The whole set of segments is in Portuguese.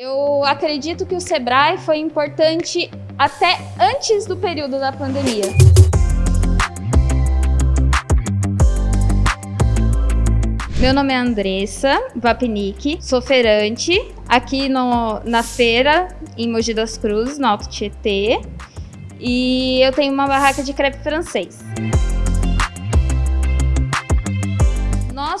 Eu acredito que o Sebrae foi importante até antes do período da pandemia. Meu nome é Andressa Vapinick, sou feirante aqui no, na feira em Mogi das Cruzes, no Alto Tietê, e eu tenho uma barraca de crepe francês.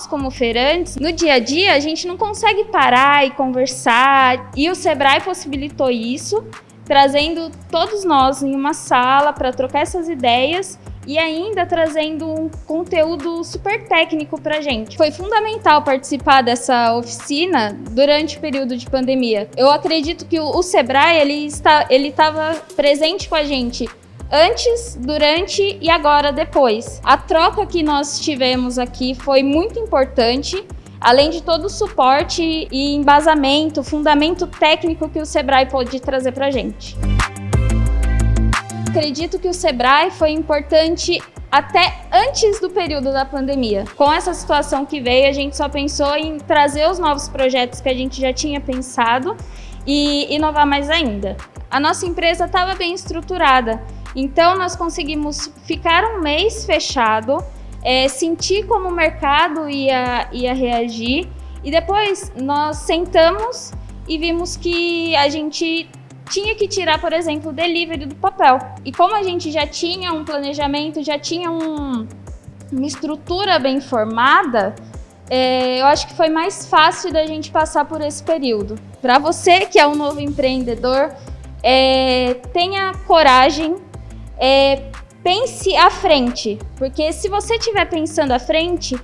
Como feirantes, no dia a dia, a gente não consegue parar e conversar. E o Sebrae possibilitou isso, trazendo todos nós em uma sala para trocar essas ideias e ainda trazendo um conteúdo super técnico para gente. Foi fundamental participar dessa oficina durante o período de pandemia. Eu acredito que o, Sebrae ele está, ele estava presente com a gente antes, durante e agora depois. A troca que nós tivemos aqui foi muito importante, além de todo o suporte e embasamento, fundamento técnico que o Sebrae pôde trazer para a gente. Acredito que o Sebrae foi importante até antes do período da pandemia. Com essa situação que veio, a gente só pensou em trazer os novos projetos que a gente já tinha pensado e inovar mais ainda. A nossa empresa estava bem estruturada, então, nós conseguimos ficar um mês fechado, é, sentir como o mercado ia, ia reagir e depois nós sentamos e vimos que a gente tinha que tirar, por exemplo, o delivery do papel. E como a gente já tinha um planejamento, já tinha um, uma estrutura bem formada, é, eu acho que foi mais fácil da gente passar por esse período. Para você que é um novo empreendedor, é, tenha coragem, é, pense à frente, porque se você estiver pensando à frente,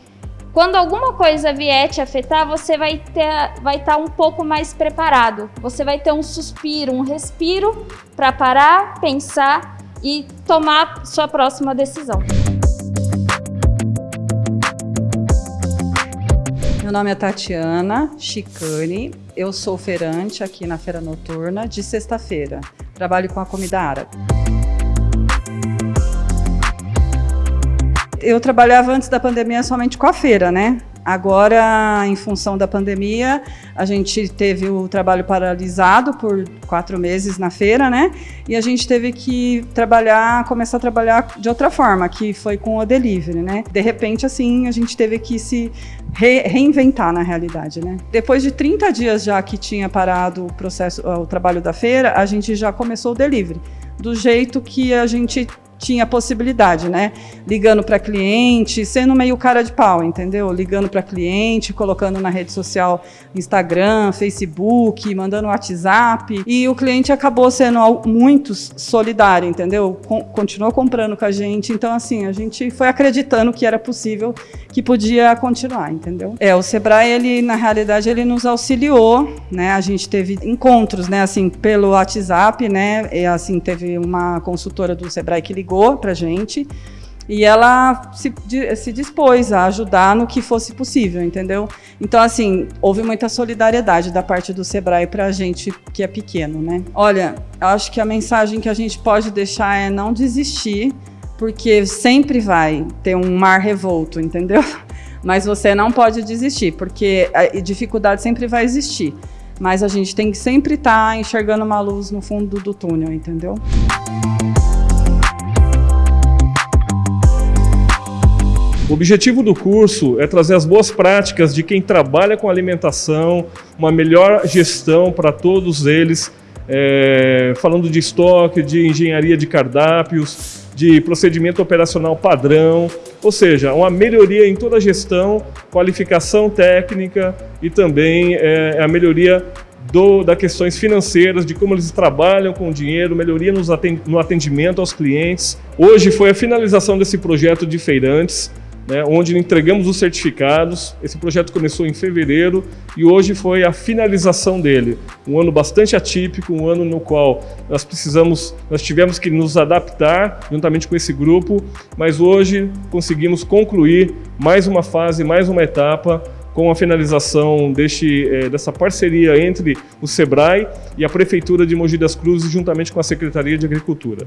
quando alguma coisa vier te afetar, você vai estar vai tá um pouco mais preparado. Você vai ter um suspiro, um respiro para parar, pensar e tomar sua próxima decisão. Meu nome é Tatiana Chicane, eu sou feirante aqui na Feira Noturna de sexta-feira. Trabalho com a comida árabe. Eu trabalhava antes da pandemia somente com a feira, né? Agora, em função da pandemia, a gente teve o trabalho paralisado por quatro meses na feira, né? E a gente teve que trabalhar, começar a trabalhar de outra forma, que foi com o delivery, né? De repente, assim, a gente teve que se re reinventar na realidade, né? Depois de 30 dias já que tinha parado o processo, o trabalho da feira, a gente já começou o delivery. Do jeito que a gente tinha possibilidade, né? Ligando para cliente, sendo meio cara de pau, entendeu? Ligando para cliente, colocando na rede social Instagram, Facebook, mandando WhatsApp. E o cliente acabou sendo muito solidário, entendeu? continuou comprando com a gente. Então, assim, a gente foi acreditando que era possível, que podia continuar, entendeu? É, o Sebrae, ele, na realidade, ele nos auxiliou, né? A gente teve encontros, né? Assim, pelo WhatsApp, né? E, assim, teve uma consultora do Sebrae que ligou ligou para a gente e ela se, se dispôs a ajudar no que fosse possível, entendeu? Então, assim, houve muita solidariedade da parte do Sebrae para a gente que é pequeno, né? Olha, acho que a mensagem que a gente pode deixar é não desistir, porque sempre vai ter um mar revolto, entendeu? Mas você não pode desistir, porque dificuldade sempre vai existir. Mas a gente tem que sempre estar tá enxergando uma luz no fundo do túnel, entendeu? O objetivo do curso é trazer as boas práticas de quem trabalha com alimentação, uma melhor gestão para todos eles, é, falando de estoque, de engenharia de cardápios, de procedimento operacional padrão, ou seja, uma melhoria em toda a gestão, qualificação técnica e também é, a melhoria das questões financeiras, de como eles trabalham com o dinheiro, melhoria no atendimento aos clientes. Hoje foi a finalização desse projeto de feirantes, né, onde entregamos os certificados. Esse projeto começou em fevereiro e hoje foi a finalização dele. Um ano bastante atípico, um ano no qual nós precisamos, nós tivemos que nos adaptar juntamente com esse grupo, mas hoje conseguimos concluir mais uma fase, mais uma etapa com a finalização deste, é, dessa parceria entre o SEBRAE e a Prefeitura de Mogi das Cruzes, juntamente com a Secretaria de Agricultura.